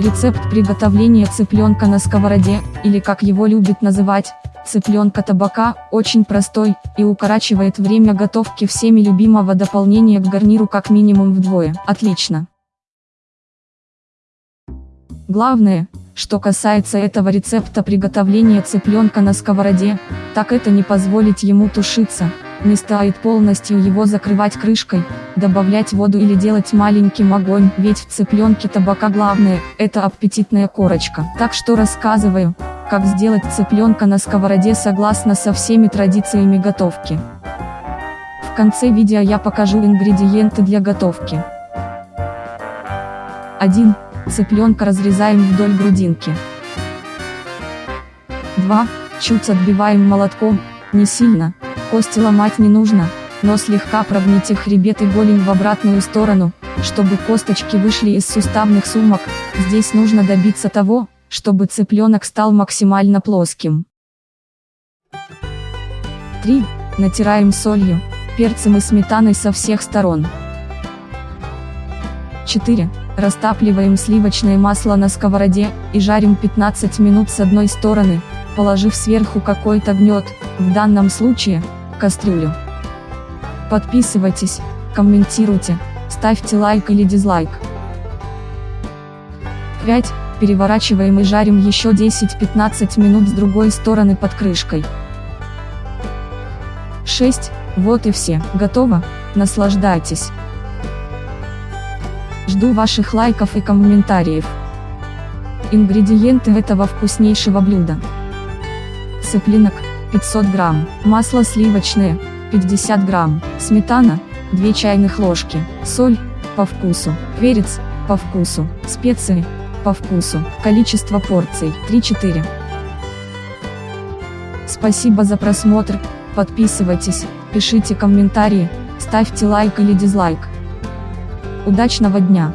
Рецепт приготовления цыпленка на сковороде, или как его любят называть, цыпленка табака, очень простой, и укорачивает время готовки всеми любимого дополнения к гарниру как минимум вдвое. Отлично. Главное, что касается этого рецепта приготовления цыпленка на сковороде, так это не позволить ему тушиться, не стоит полностью его закрывать крышкой, добавлять воду или делать маленьким огонь, ведь в цыпленке табака главное, это аппетитная корочка. Так что рассказываю, как сделать цыпленка на сковороде согласно со всеми традициями готовки. В конце видео я покажу ингредиенты для готовки. 1. Цыпленка разрезаем вдоль грудинки. 2. Чуть отбиваем молотком, не сильно, Кости ломать не нужно, но слегка прогните хребет и голень в обратную сторону, чтобы косточки вышли из суставных сумок, здесь нужно добиться того, чтобы цыпленок стал максимально плоским. 3. Натираем солью, перцем и сметаной со всех сторон. 4. Растапливаем сливочное масло на сковороде, и жарим 15 минут с одной стороны, положив сверху какой-то гнет, в данном случае, кастрюлю. Подписывайтесь, комментируйте, ставьте лайк или дизлайк. 5. Переворачиваем и жарим еще 10-15 минут с другой стороны под крышкой. 6. Вот и все, готово, наслаждайтесь. Жду ваших лайков и комментариев. Ингредиенты этого вкуснейшего блюда. Цыпленок, 500 грамм, масло сливочное, 50 грамм, сметана, 2 чайных ложки, соль, по вкусу, перец, по вкусу, специи, по вкусу, количество порций, 3-4. Спасибо за просмотр, подписывайтесь, пишите комментарии, ставьте лайк или дизлайк. Удачного дня!